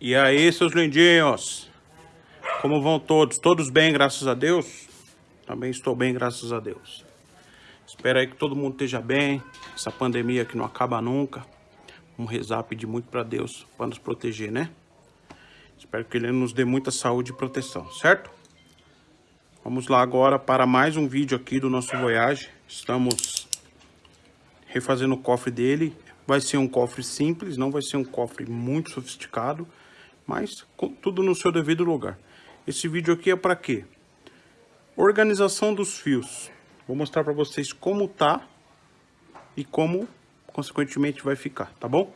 E aí, seus lindinhos? Como vão todos? Todos bem, graças a Deus? Também estou bem, graças a Deus. Espero aí que todo mundo esteja bem. Essa pandemia que não acaba nunca. Vamos rezar, pedir muito para Deus para nos proteger, né? Espero que Ele nos dê muita saúde e proteção, certo? Vamos lá agora para mais um vídeo aqui do nosso Voyage. Estamos refazendo o cofre dele. Vai ser um cofre simples, não vai ser um cofre muito sofisticado, mas tudo no seu devido lugar. Esse vídeo aqui é para quê? Organização dos fios. Vou mostrar para vocês como tá e como, consequentemente, vai ficar, tá bom?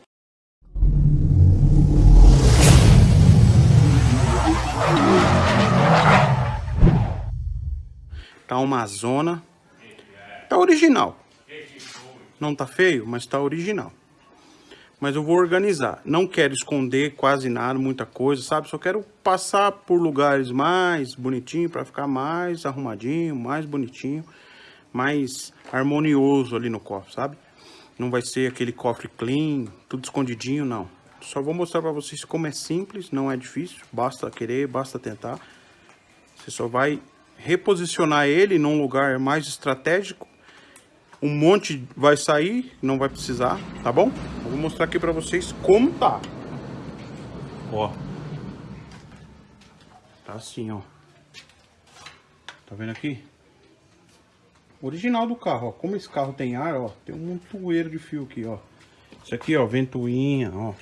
Tá uma zona. Tá original. Não tá feio, mas tá original. Mas eu vou organizar. Não quero esconder quase nada, muita coisa, sabe? Só quero passar por lugares mais bonitinho para ficar mais arrumadinho, mais bonitinho, mais harmonioso ali no cofre, sabe? Não vai ser aquele cofre clean, tudo escondidinho, não. Só vou mostrar para vocês como é simples, não é difícil, basta querer, basta tentar. Você só vai reposicionar ele num lugar mais estratégico um monte vai sair, não vai precisar, tá bom? Eu vou mostrar aqui pra vocês como tá. Ó. Tá assim, ó. Tá vendo aqui? Original do carro, ó. Como esse carro tem ar, ó. Tem um montoeiro de fio aqui, ó. Isso aqui, ó, ventoinha, ó.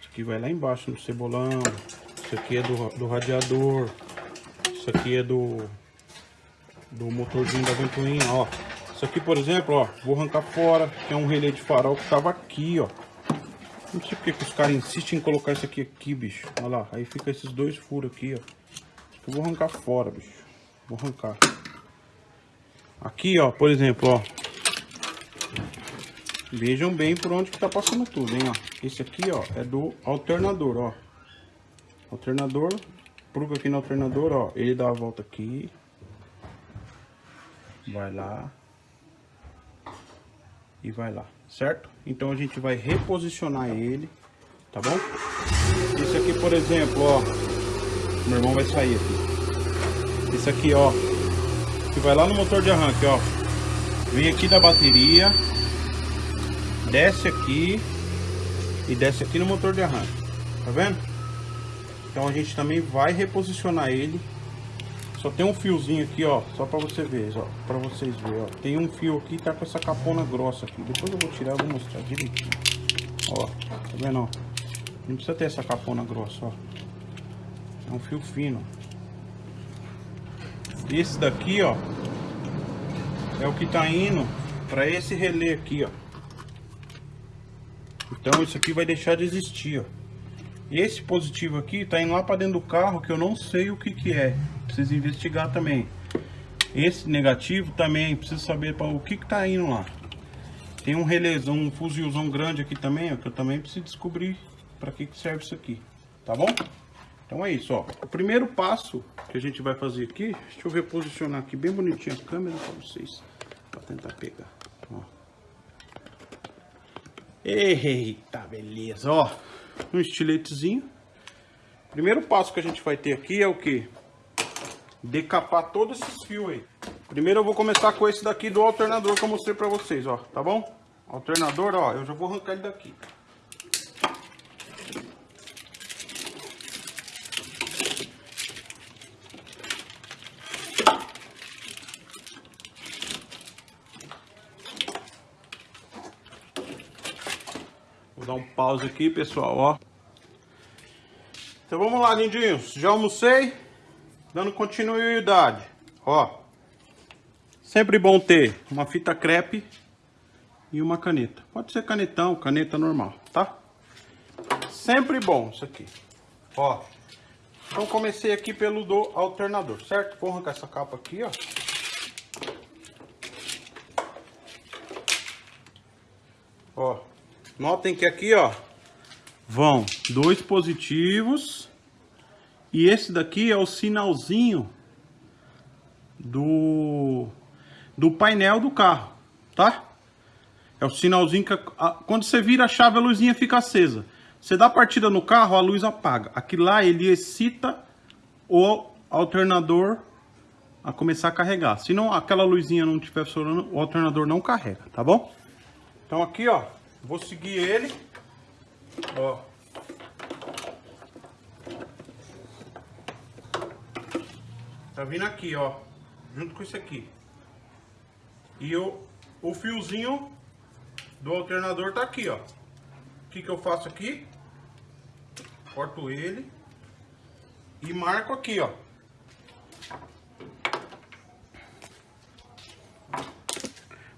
Isso aqui vai lá embaixo no cebolão. Isso aqui é do, do radiador. Isso aqui é do... Do motorzinho da ventoinha, ó. Isso aqui, por exemplo, ó, vou arrancar fora, que é um relé de farol que tava aqui, ó. Não sei porque que os caras insistem em colocar isso aqui aqui, bicho. Olha lá, aí fica esses dois furos aqui, ó. Eu vou arrancar fora, bicho. Vou arrancar. Aqui, ó, por exemplo, ó. Vejam bem por onde que tá passando tudo, hein, ó. Esse aqui, ó, é do alternador, ó. Alternador, pluga aqui no alternador, ó. Ele dá a volta aqui. Vai lá e vai lá, certo? Então a gente vai reposicionar ele, tá bom? Esse aqui, por exemplo, ó, meu irmão vai sair aqui. Esse aqui, ó, que vai lá no motor de arranque, ó. Vem aqui da bateria, desce aqui e desce aqui no motor de arranque, tá vendo? Então a gente também vai reposicionar ele só tem um fiozinho aqui, ó, só pra você ver, ó, pra vocês verem, ó. Tem um fio aqui tá com essa capona grossa aqui. Depois eu vou tirar, vou mostrar direitinho. Ó, tá vendo, ó? Não precisa ter essa capona grossa, ó. É um fio fino. Esse daqui, ó, é o que tá indo pra esse relé aqui, ó. Então isso aqui vai deixar de existir, ó. Esse positivo aqui tá indo lá para dentro do carro que eu não sei o que que é. Preciso investigar também. Esse negativo também, preciso saber para o que que tá indo lá. Tem um relésão, um fuzilzão grande aqui também, ó, que eu também preciso descobrir para que que serve isso aqui. Tá bom? Então é isso, ó. O primeiro passo que a gente vai fazer aqui, deixa eu reposicionar aqui bem bonitinho a câmera para vocês, para tentar pegar. Ó. Eita, beleza, ó um estiletezinho. Primeiro passo que a gente vai ter aqui é o que? Decapar todos esses fios aí. Primeiro eu vou começar com esse daqui do alternador que eu mostrei pra vocês, ó, tá bom? Alternador, ó, eu já vou arrancar ele daqui. dar um pause aqui, pessoal, ó. Então vamos lá, lindinhos. Já almocei, dando continuidade, ó. Sempre bom ter uma fita crepe e uma caneta. Pode ser canetão, caneta normal, tá? Sempre bom isso aqui, ó. Então comecei aqui pelo do alternador, certo? Vou arrancar essa capa aqui, ó. Ó, Notem que aqui, ó, vão dois positivos e esse daqui é o sinalzinho do, do painel do carro, tá? É o sinalzinho que a, quando você vira a chave a luzinha fica acesa. Você dá partida no carro, a luz apaga. Aqui lá ele excita o alternador a começar a carregar. Se não aquela luzinha não estiver funcionando, o alternador não carrega, tá bom? Então aqui, ó, vou seguir ele. Ó. Tá vindo aqui, ó, junto com isso aqui. E o, o fiozinho do alternador tá aqui, ó. O que que eu faço aqui? Corto ele e marco aqui, ó.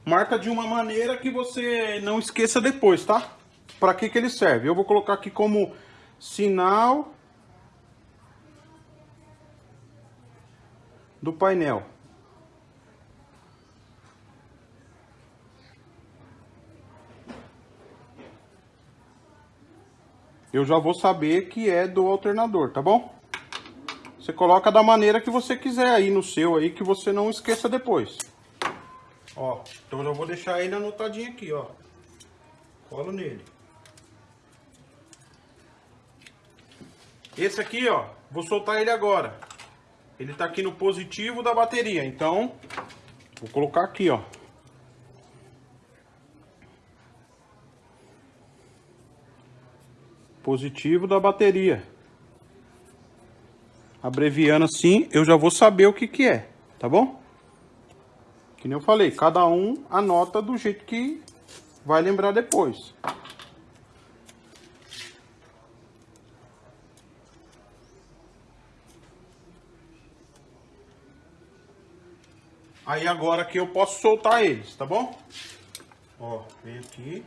Marca de uma maneira que você não esqueça depois, tá? Para que que ele serve? Eu vou colocar aqui como sinal do painel. Eu já vou saber que é do alternador, tá bom? Você coloca da maneira que você quiser aí no seu aí, que você não esqueça depois. Ó, então eu vou deixar ele anotadinho aqui, ó. Colo nele. Esse aqui, ó, vou soltar ele agora. Ele tá aqui no positivo da bateria, então vou colocar aqui, ó. Positivo da bateria. Abreviando assim, eu já vou saber o que que é, tá bom? Que nem eu falei, cada um anota do jeito que vai lembrar depois. Aí agora que eu posso soltar eles, tá bom? Ó, vem aqui.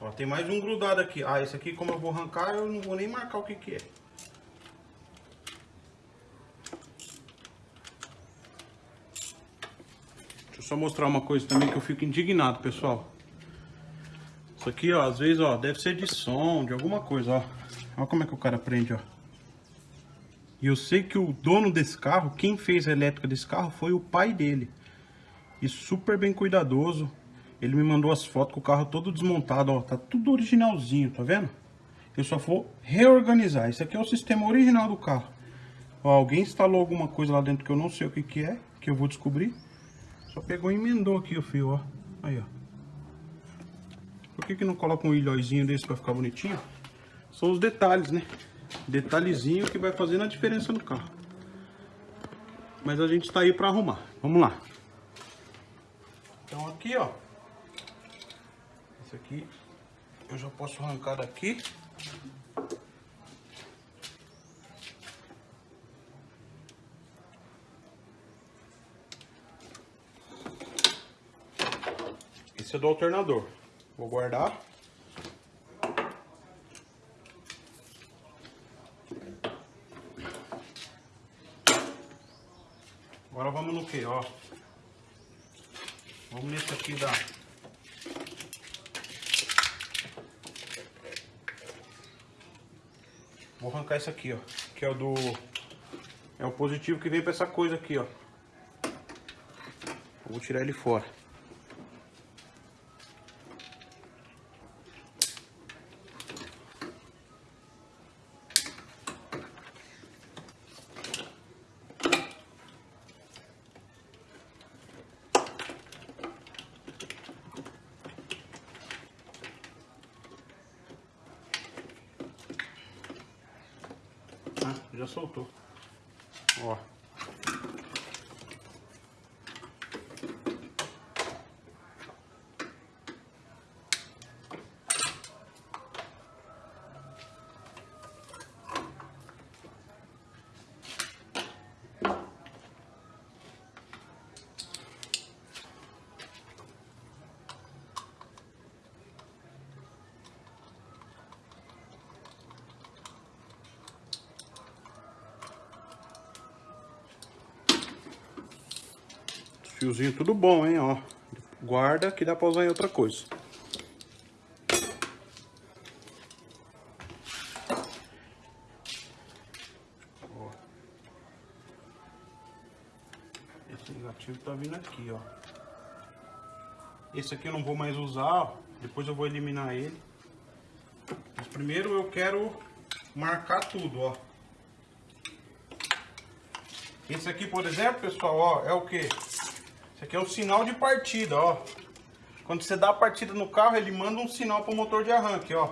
Ó, tem mais um grudado aqui. Ah, esse aqui como eu vou arrancar, eu não vou nem marcar o que que é. Deixa eu só mostrar uma coisa também que eu fico indignado, pessoal. Isso aqui, ó, às vezes, ó, deve ser de som, de alguma coisa, ó. Olha como é que o cara prende, ó. E eu sei que o dono desse carro, quem fez a elétrica desse carro foi o pai dele. E super bem cuidadoso. Ele me mandou as fotos com o carro todo desmontado, ó. Tá tudo originalzinho, tá vendo? Eu só vou reorganizar. Esse aqui é o sistema original do carro. Ó, alguém instalou alguma coisa lá dentro que eu não sei o que que é, que eu vou descobrir. Só pegou e emendou aqui o fio, ó. Aí, ó. Por que que não coloca um ilhóizinho desse pra ficar bonitinho? São os detalhes, né? Detalhezinho que vai fazendo a diferença no carro. Mas a gente está aí para arrumar. Vamos lá. Então aqui, ó. Esse aqui eu já posso arrancar daqui. Esse é do alternador. Vou guardar. Que, ó. Vamos nesse aqui da... Vou arrancar esse aqui, ó. Que é o do... É o positivo que vem pra essa coisa aqui, ó. Vou tirar ele fora. já soltou. Ó. Fiozinho tudo bom, hein, ó. Guarda que dá pra usar em outra coisa. Ó. Esse negativo tá vindo aqui, ó. Esse aqui eu não vou mais usar, ó. Depois eu vou eliminar ele. primeiro eu quero marcar tudo, ó. Esse aqui, por exemplo, pessoal, ó, é o que? Aqui é o sinal de partida, ó. Quando você dá a partida no carro, ele manda um sinal para o motor de arranque, ó.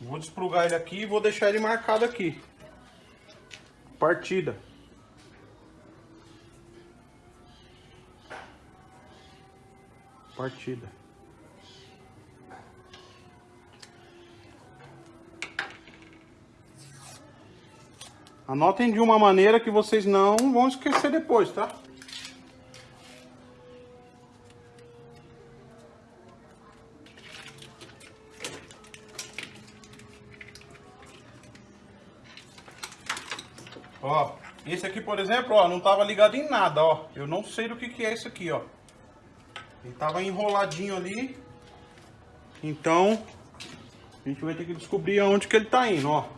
Vou desplugar ele aqui e vou deixar ele marcado aqui. Partida. Partida. Anotem de uma maneira que vocês não vão esquecer depois, tá? Esse aqui, por exemplo, ó, não tava ligado em nada, ó. Eu não sei do que que é isso aqui, ó. Ele tava enroladinho ali. Então, a gente vai ter que descobrir aonde que ele tá indo, ó.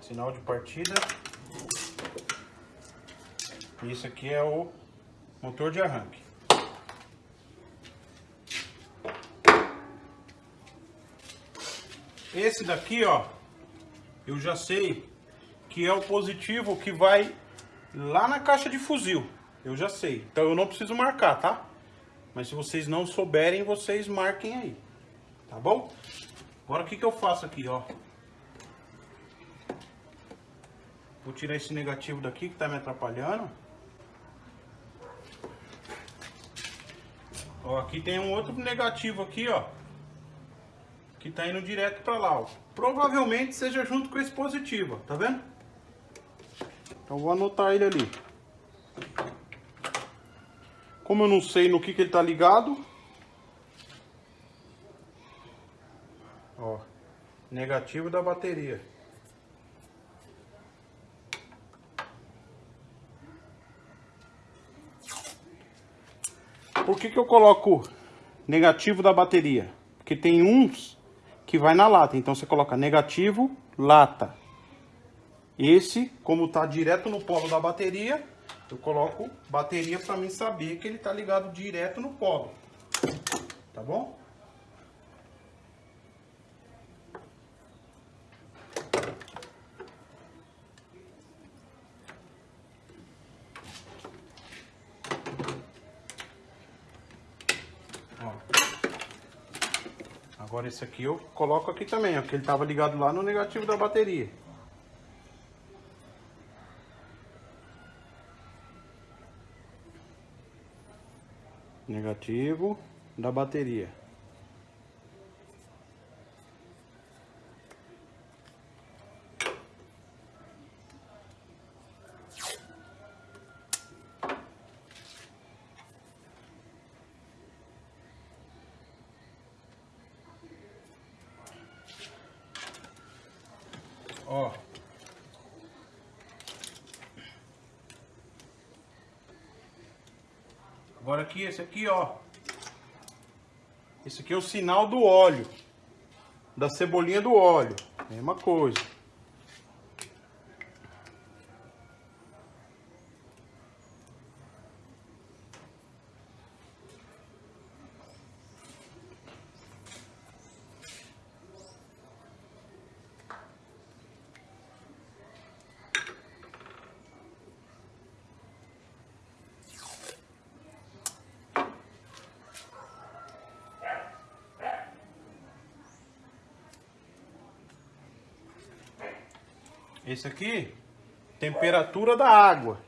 Sinal de partida. Isso aqui é o motor de arranque. Esse daqui, ó, eu já sei que é o positivo que vai lá na caixa de fuzil. Eu já sei. Então eu não preciso marcar, tá? Mas se vocês não souberem, vocês marquem aí. Tá bom? Agora o que, que eu faço aqui, ó? Vou tirar esse negativo daqui que tá me atrapalhando. Ó, aqui tem um outro negativo aqui, ó. Que tá indo direto pra lá, ó. Provavelmente seja junto com esse positivo, ó. Tá vendo? Então vou anotar ele ali. Como eu não sei no que, que ele tá ligado. Ó. Negativo da bateria. Por que, que eu coloco negativo da bateria? Porque tem uns que vai na lata. Então você coloca negativo, lata. Esse, como tá direto no polo da bateria, eu coloco bateria para mim saber que ele tá ligado direto no polo. Tá bom? Agora esse aqui eu coloco aqui também, ó, que ele tava ligado lá no negativo da bateria. Negativo da bateria. Aqui, esse aqui, ó. Esse aqui é o sinal do óleo. Da cebolinha do óleo. Mesma coisa. Esse aqui, temperatura da água.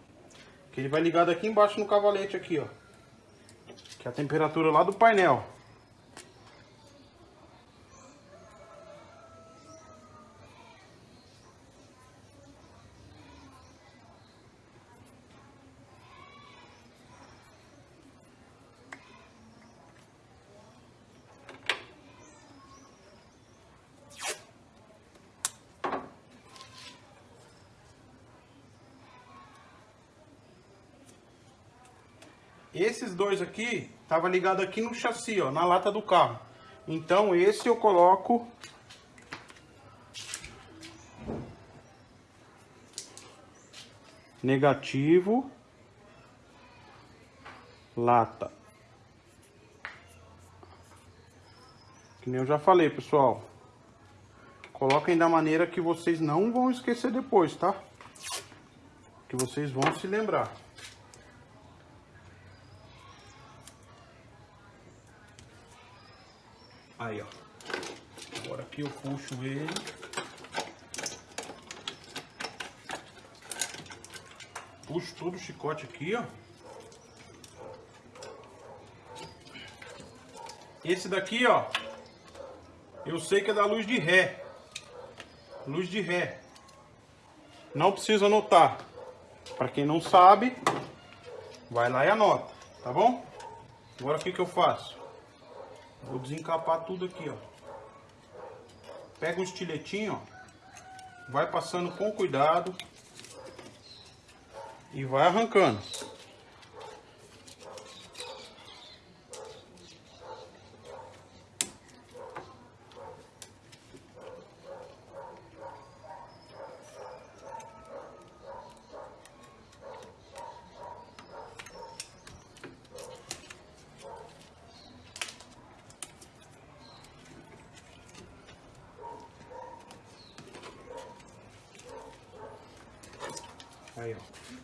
Que ele vai ligado aqui embaixo no cavalete aqui, ó. Que é a temperatura lá do painel. Esses dois aqui, tava ligado aqui no chassi, ó, na lata do carro. Então esse eu coloco negativo, lata. Que nem eu já falei, pessoal. Coloquem da maneira que vocês não vão esquecer depois, tá? Que vocês vão se lembrar. Aí, ó. Agora aqui eu puxo ele. Puxo todo o chicote aqui, ó. Esse daqui, ó. Eu sei que é da luz de ré. Luz de ré. Não precisa anotar. Para quem não sabe, vai lá e anota, tá bom? Agora o que que eu faço? Vou desencapar tudo aqui, ó. Pega um estiletinho, ó. Vai passando com cuidado. E vai arrancando.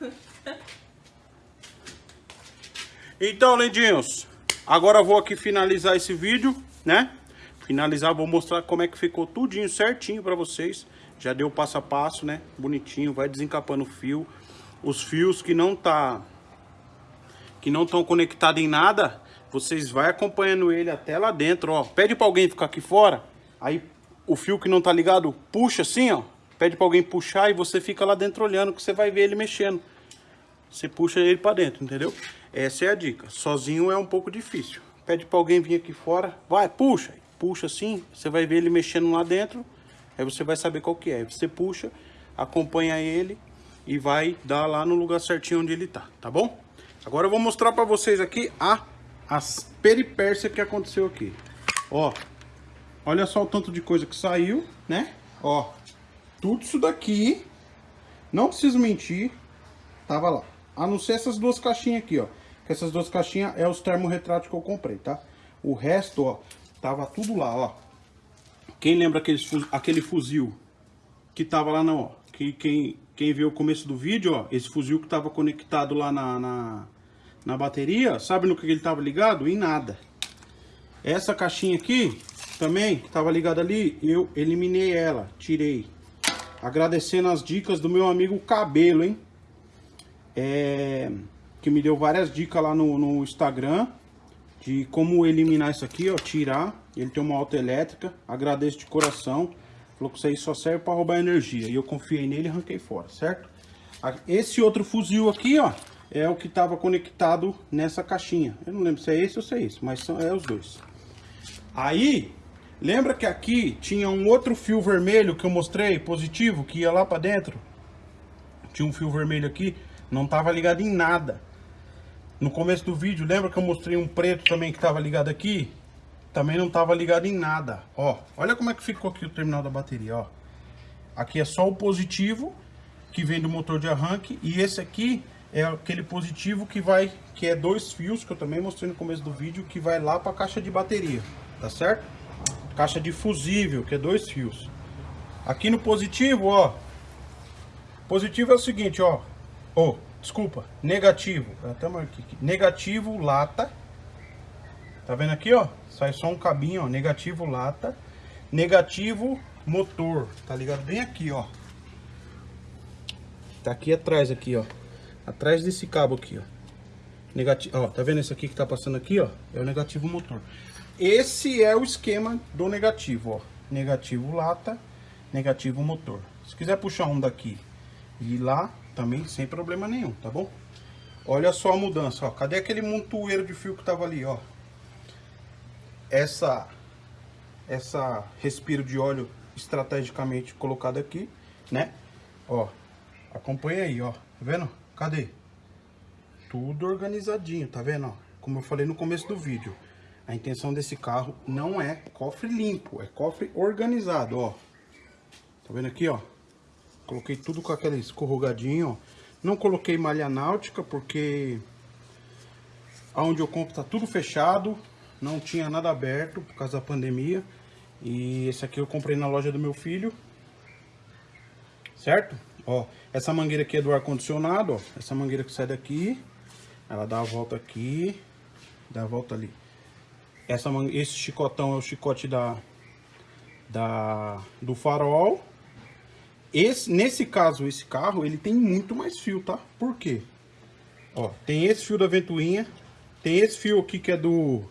Então, lindinhos, agora eu vou aqui finalizar esse vídeo, né? Finalizar, vou mostrar como é que ficou tudinho certinho pra vocês. Já deu passo a passo, né? Bonitinho, vai desencapando o fio. Os fios que não tá... Que não estão conectados em nada, vocês vai acompanhando ele até lá dentro, ó. Pede pra alguém ficar aqui fora, aí o fio que não tá ligado, puxa assim, ó pede para alguém puxar e você fica lá dentro olhando que você vai ver ele mexendo. Você puxa ele para dentro, entendeu? Essa é a dica. Sozinho é um pouco difícil. Pede para alguém vir aqui fora, vai, puxa. Puxa assim, você vai ver ele mexendo lá dentro, aí você vai saber qual que é. Você puxa, acompanha ele e vai dar lá no lugar certinho onde ele tá, tá bom? Agora eu vou mostrar para vocês aqui a, as peripécias que aconteceu aqui. Ó, olha só o tanto de coisa que saiu, né? Ó, tudo isso daqui, não preciso mentir, tava lá. A não ser essas duas caixinhas aqui, ó. Que essas duas caixinhas é os termorretratos que eu comprei, tá? O resto, ó, tava tudo lá, ó. Quem lembra aquele, aquele fuzil que tava lá, não, ó. Que, quem, quem viu o começo do vídeo, ó, esse fuzil que tava conectado lá na, na, na bateria, sabe no que ele tava ligado? Em nada. Essa caixinha aqui, também, que tava ligada ali, eu eliminei ela, tirei. Agradecendo as dicas do meu amigo Cabelo, hein? É, que me deu várias dicas lá no, no Instagram de como eliminar isso aqui, ó, tirar. Ele tem uma auto elétrica, agradeço de coração. Falou que isso aí só serve para roubar energia. E eu confiei nele e arranquei fora, certo? Esse outro fuzil aqui, ó, é o que estava conectado nessa caixinha. Eu não lembro se é esse ou se é esse, mas são, é os dois. Aí, Lembra que aqui tinha um outro fio vermelho que eu mostrei, positivo, que ia lá para dentro? Tinha um fio vermelho aqui, não estava ligado em nada. No começo do vídeo, lembra que eu mostrei um preto também que estava ligado aqui? Também não estava ligado em nada. Ó, olha como é que ficou aqui o terminal da bateria, ó. Aqui é só o positivo, que vem do motor de arranque, e esse aqui é aquele positivo que vai, que é dois fios, que eu também mostrei no começo do vídeo, que vai lá para a caixa de bateria, tá certo? Caixa de fusível, que é dois fios. Aqui no positivo, ó. Positivo é o seguinte, ó. Oh, desculpa, negativo. Até marquei aqui. Negativo, lata. Tá vendo aqui, ó? Sai só um cabinho, ó. Negativo, lata. Negativo, motor. Tá ligado bem aqui, ó. Tá aqui atrás, aqui, ó. Atrás desse cabo aqui, ó. Negativo, ó. Tá vendo esse aqui que tá passando aqui, ó? É o negativo motor. Esse é o esquema do negativo, ó. Negativo lata, negativo motor. Se quiser puxar um daqui e lá, também sem problema nenhum, tá bom? Olha só a mudança, ó. Cadê aquele montoeiro de fio que tava ali, ó? Essa, essa respiro de óleo estrategicamente colocado aqui, né? Ó, acompanha aí, ó. Tá vendo? Cadê? Tudo organizadinho, tá vendo, ó? Como eu falei no começo do vídeo. A intenção desse carro não é cofre limpo, é cofre organizado, ó. Tá vendo aqui, ó? Coloquei tudo com aquele escorrugadinho, ó. Não coloquei malha náutica porque aonde eu compro tá tudo fechado, não tinha nada aberto por causa da pandemia. E esse aqui eu comprei na loja do meu filho. Certo? Ó, essa mangueira aqui é do ar condicionado, ó. Essa mangueira que sai daqui, ela dá a volta aqui, dá a volta ali. Essa esse chicotão é o chicote da da do farol esse, nesse caso, esse carro, ele tem muito mais fio, tá? Por quê? Ó, tem esse fio da ventoinha, tem esse fio aqui que é do...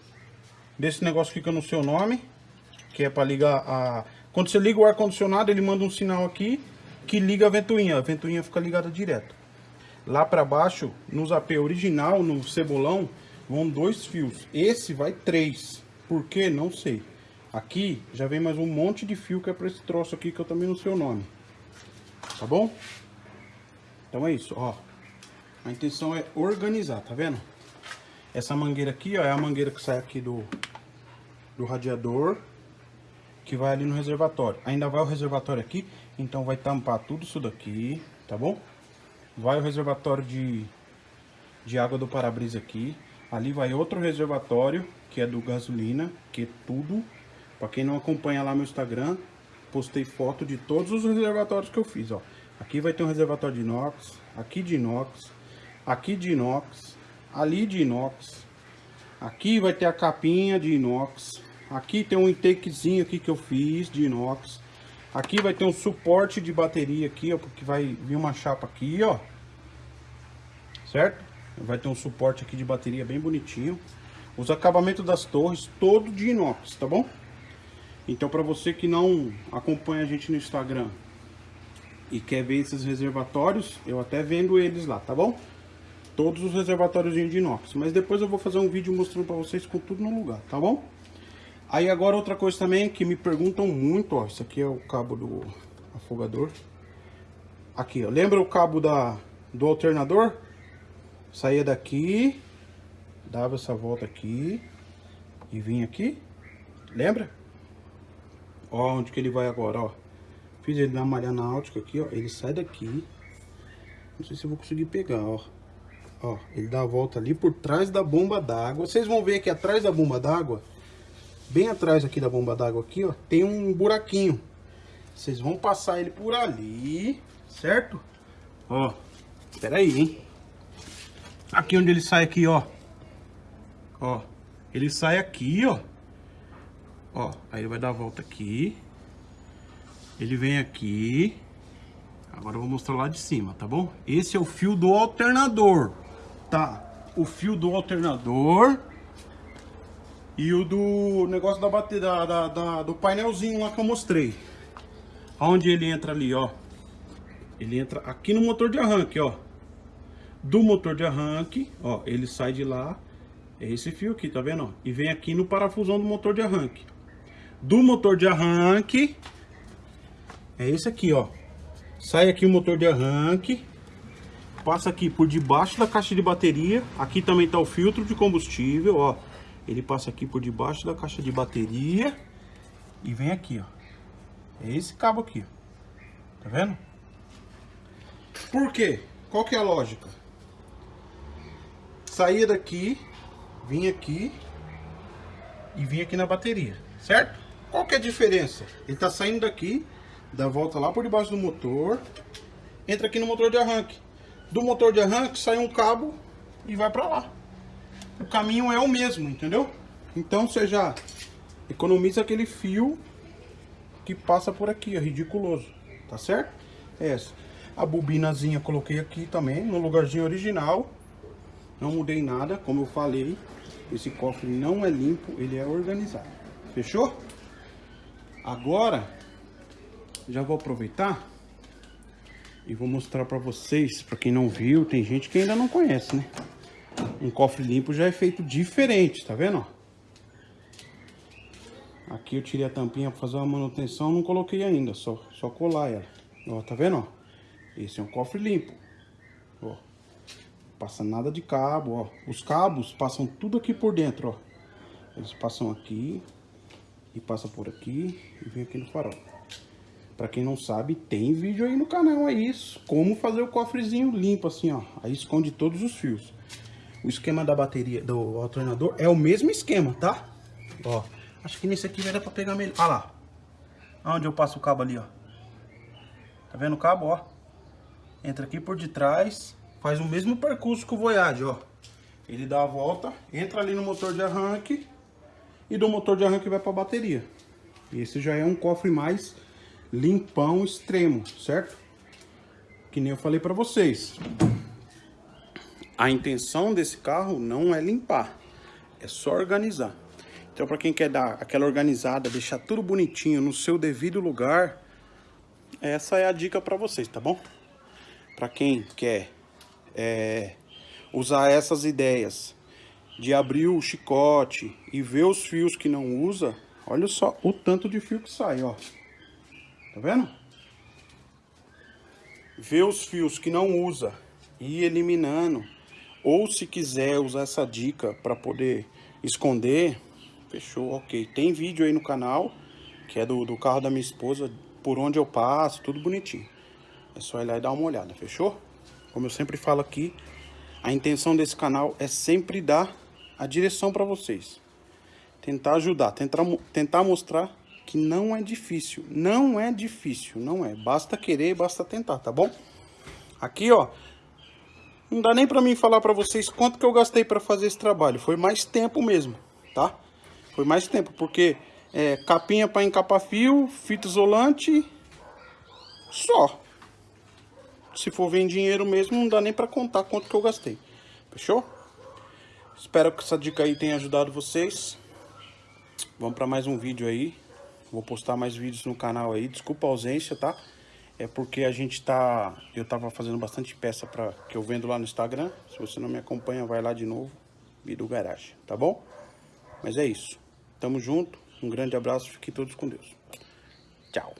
Desse negócio que eu não sei o nome, que é para ligar a... Quando você liga o ar-condicionado, ele manda um sinal aqui que liga a ventoinha. A ventoinha fica ligada direto. Lá para baixo, nos AP original, no cebolão, vão dois fios. Esse vai três. Por quê? Não sei. Aqui já vem mais um monte de fio que é para esse troço aqui que eu também não sei o nome. Tá bom? Então é isso, ó. A intenção é organizar, tá vendo? Essa mangueira aqui, ó, é a mangueira que sai aqui do, do radiador, que vai ali no reservatório. Ainda vai o reservatório aqui, então vai tampar tudo isso daqui, tá bom? Vai o reservatório de, de água do para-brisa aqui. Ali vai outro reservatório, que é do gasolina, que é tudo. Pra quem não acompanha lá no Instagram, postei foto de todos os reservatórios que eu fiz, ó. Aqui vai ter um reservatório de inox, aqui de inox, aqui de inox, ali de inox. Aqui vai ter a capinha de inox. Aqui tem um intakezinho aqui que eu fiz de inox. Aqui vai ter um suporte de bateria aqui, ó, porque vai vir uma chapa aqui, ó. Certo? Vai ter um suporte aqui de bateria bem bonitinho. Os acabamentos das torres, todo de inox, tá bom? Então, para você que não acompanha a gente no Instagram e quer ver esses reservatórios, eu até vendo eles lá, tá bom? Todos os reservatórios de inox. Mas depois eu vou fazer um vídeo mostrando para vocês com tudo no lugar, tá bom? Aí agora outra coisa também que me perguntam muito, ó. Isso aqui é o cabo do afogador. Aqui, ó. Lembra o cabo da, do alternador? Saía daqui, dava essa volta aqui e vinha aqui. Lembra? Ó, onde que ele vai agora, ó. Fiz ele na malha náutica aqui, ó. Ele sai daqui. Não sei se eu vou conseguir pegar, ó. Ó, ele dá a volta ali por trás da bomba d'água. Vocês vão ver que atrás da bomba d'água, bem atrás aqui da bomba d'água aqui, ó, tem um buraquinho. Vocês vão passar ele por ali, certo? Ó, espera aí, hein? Aqui onde ele sai aqui, ó. Ó, ele sai aqui, ó. Ó, aí ele vai dar a volta aqui. Ele vem aqui. Agora eu vou mostrar lá de cima, tá bom? Esse é o fio do alternador, tá? O fio do alternador e o do negócio da bateria, da, da, do painelzinho lá que eu mostrei. Onde ele entra ali, ó. Ele entra aqui no motor de arranque, ó. Do motor de arranque, ó, ele sai de lá. É esse fio aqui, tá vendo? Ó? E vem aqui no parafusão do motor de arranque do motor de arranque. É esse aqui, ó. Sai aqui o motor de arranque. Passa aqui por debaixo da caixa de bateria. Aqui também tá o filtro de combustível, ó. Ele passa aqui por debaixo da caixa de bateria. E vem aqui, ó. É esse cabo aqui, ó. Tá vendo? Por quê? Qual que é a lógica? Saía daqui, vinha aqui e vinha aqui na bateria, certo? Qual que é a diferença? Ele está saindo daqui, dá volta lá por debaixo do motor, entra aqui no motor de arranque. Do motor de arranque sai um cabo e vai para lá. O caminho é o mesmo, entendeu? Então você já economiza aquele fio que passa por aqui, é ridiculoso, tá certo? É essa. A bobinazinha coloquei aqui também, no lugarzinho original. Não mudei nada, como eu falei. Esse cofre não é limpo, ele é organizado. Fechou? Agora, já vou aproveitar e vou mostrar para vocês, para quem não viu, tem gente que ainda não conhece, né? Um cofre limpo já é feito diferente, tá vendo? Aqui eu tirei a tampinha para fazer uma manutenção, não coloquei ainda, só, só colar ela. Ó, tá vendo? Esse é um cofre limpo. Passa nada de cabo, ó. Os cabos passam tudo aqui por dentro, ó. Eles passam aqui, e passa por aqui e vem aqui no farol. Pra quem não sabe, tem vídeo aí no canal aí, como fazer o cofrezinho limpo assim, ó. Aí esconde todos os fios. O esquema da bateria, do alternador, é o mesmo esquema, tá? Ó, acho que nesse aqui vai dar pra pegar melhor. Olha lá. Onde eu passo o cabo ali, ó. Tá vendo o cabo, ó? Entra aqui por detrás, faz o mesmo percurso que o Voyage, ó. Ele dá a volta, entra ali no motor de arranque e do motor de arranque vai pra bateria. Esse já é um cofre mais limpão extremo, certo? Que nem eu falei pra vocês. A intenção desse carro não é limpar, é só organizar. Então para quem quer dar aquela organizada, deixar tudo bonitinho no seu devido lugar, essa é a dica para vocês, tá bom? Para quem quer é, usar essas ideias de abrir o chicote e ver os fios que não usa, olha só o tanto de fio que sai, ó. Tá vendo? Ver os fios que não usa e ir eliminando. Ou se quiser usar essa dica para poder esconder, fechou, ok. Tem vídeo aí no canal, que é do, do carro da minha esposa, por onde eu passo, tudo bonitinho. É só ir lá e dar uma olhada, fechou? Como eu sempre falo aqui, a intenção desse canal é sempre dar a direção para vocês. Tentar ajudar, tentar, tentar mostrar que não é difícil. Não é difícil, não é. Basta querer, basta tentar, tá bom? Aqui, ó. Não dá nem pra mim falar pra vocês quanto que eu gastei pra fazer esse trabalho. Foi mais tempo mesmo, tá? Foi mais tempo, porque é, capinha pra encapar fio, fita isolante, só. Se for ver em dinheiro mesmo, não dá nem pra contar quanto que eu gastei. Fechou? Espero que essa dica aí tenha ajudado vocês. Vamos pra mais um vídeo aí. Vou postar mais vídeos no canal aí. Desculpa a ausência, tá? É porque a gente tá... Eu tava fazendo bastante peça pra, que eu vendo lá no Instagram. Se você não me acompanha, vai lá de novo. Bidu Garage, tá bom? Mas é isso. Tamo junto. Um grande abraço. Fiquem todos com Deus. Tchau.